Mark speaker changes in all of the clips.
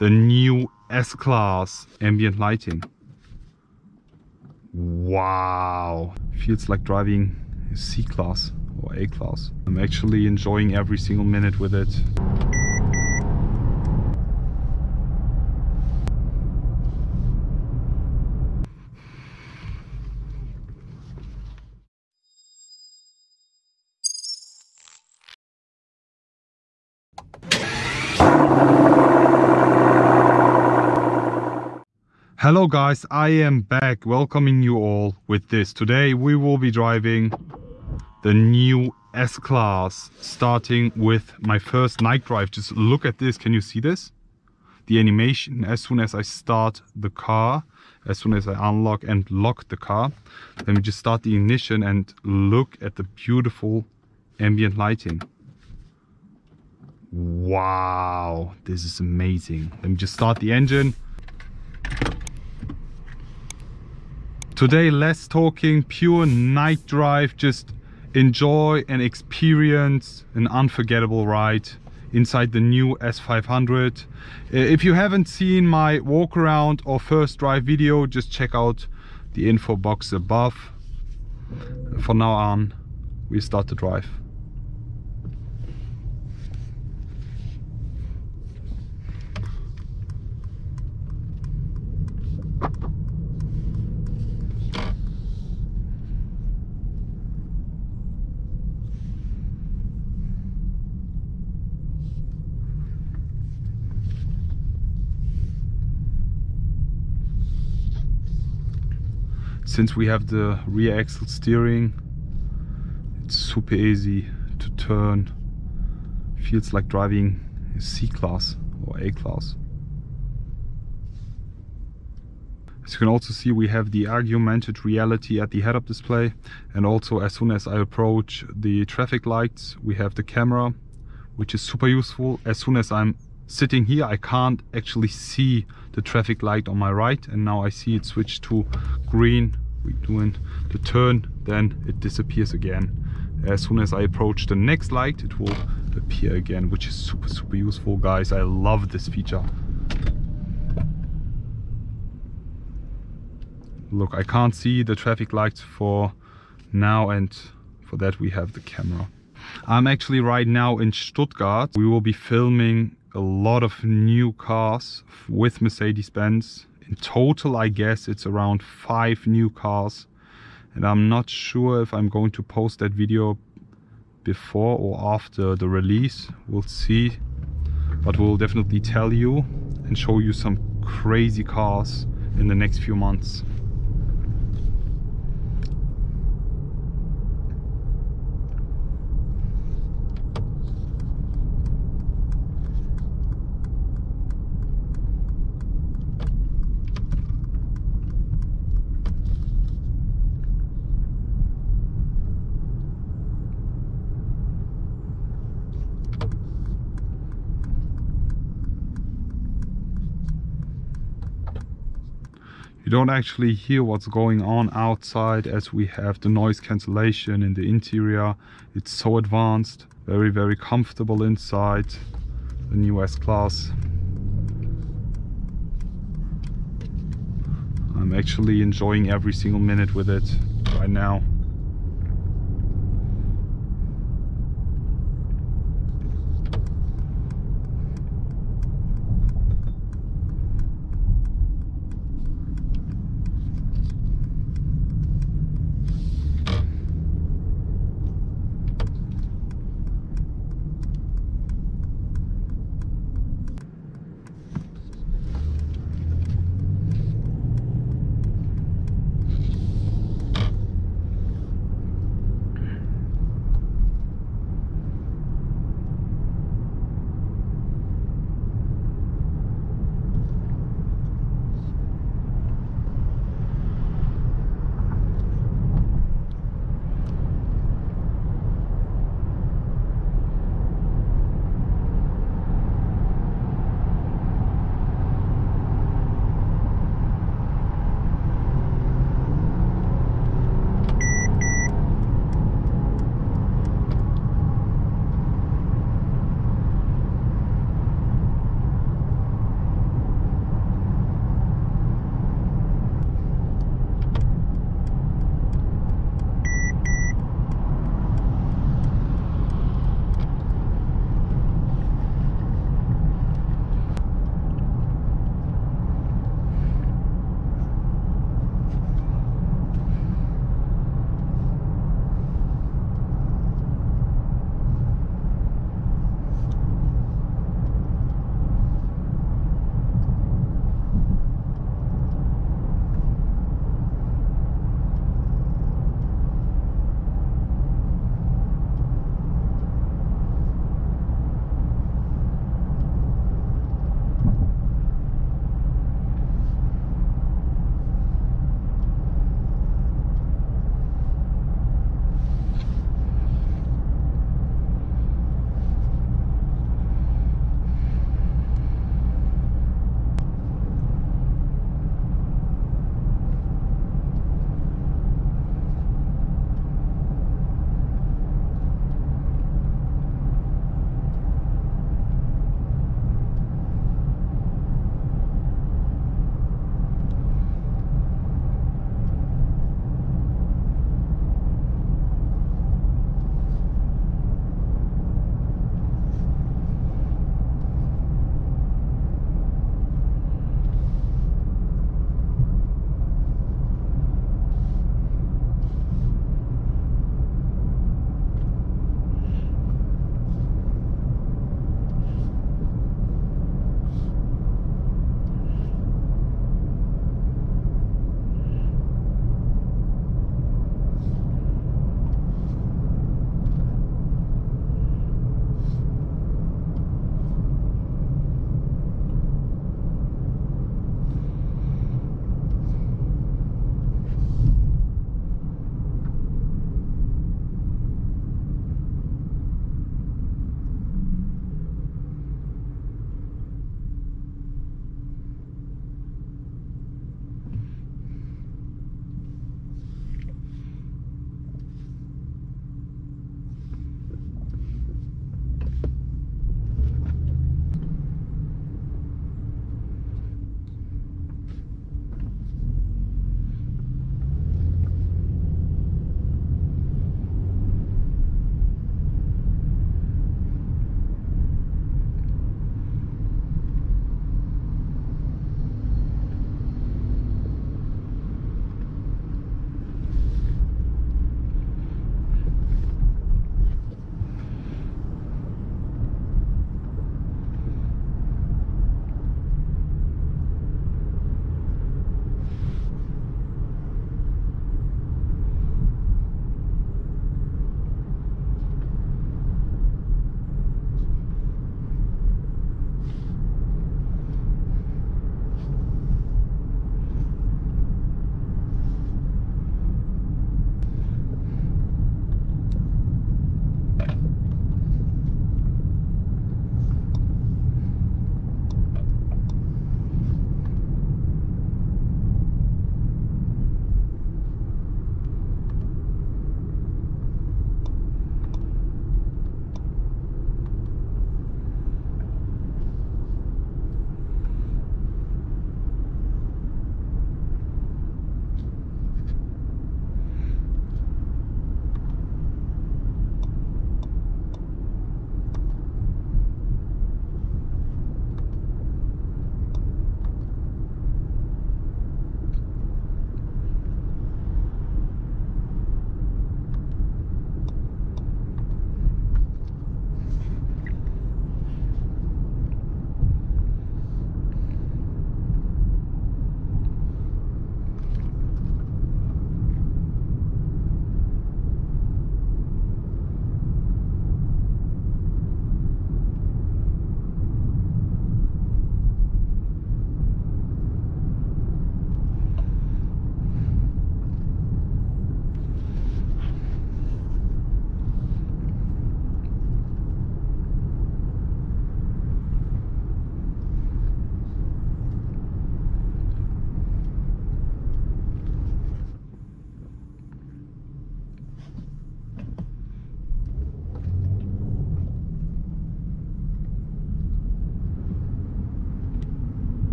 Speaker 1: the new S-Class ambient lighting. Wow, feels like driving C-Class or A-Class. I'm actually enjoying every single minute with it. Hello guys, I am back welcoming you all with this. Today we will be driving the new S-Class starting with my first night drive. Just look at this, can you see this? The animation as soon as I start the car, as soon as I unlock and lock the car. Let me just start the ignition and look at the beautiful ambient lighting. Wow, this is amazing. Let me just start the engine. Today less talking, pure night drive, just enjoy and experience an unforgettable ride inside the new S500. Uh, if you haven't seen my walk around or first drive video, just check out the info box above. For now on, we start the drive. Since we have the rear axle steering it's super easy to turn. Feels like driving C class or A class as you can also see we have the augmented reality at the head-up display and also as soon as I approach the traffic lights we have the camera which is super useful. As soon as I'm sitting here I can't actually see the traffic light on my right and now I see it switch to green we're doing the turn then it disappears again. As soon as I approach the next light it will appear again which is super super useful guys. I love this feature. Look I can't see the traffic lights for now and for that we have the camera. I'm actually right now in Stuttgart. We will be filming a lot of new cars with Mercedes-Benz. In total, I guess it's around five new cars. And I'm not sure if I'm going to post that video before or after the release. We'll see. But we'll definitely tell you and show you some crazy cars in the next few months. You don't actually hear what's going on outside as we have the noise cancellation in the interior. It's so advanced very very comfortable inside. The new S-Class I'm actually enjoying every single minute with it right now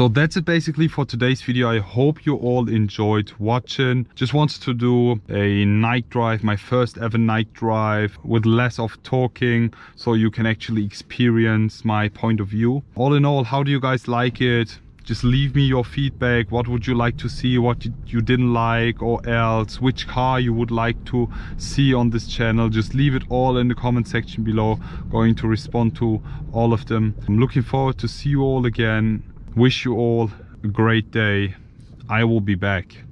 Speaker 1: so that's it basically for today's video. I hope you all enjoyed watching. Just wanted to do a night drive my first ever night drive with less of talking so you can actually experience my point of view. All in all how do you guys like it? Just leave me your feedback. What would you like to see? What you didn't like or else? Which car you would like to see on this channel? Just leave it all in the comment section below. Going to respond to all of them. I'm looking forward to see you all again wish you all a great day. I will be back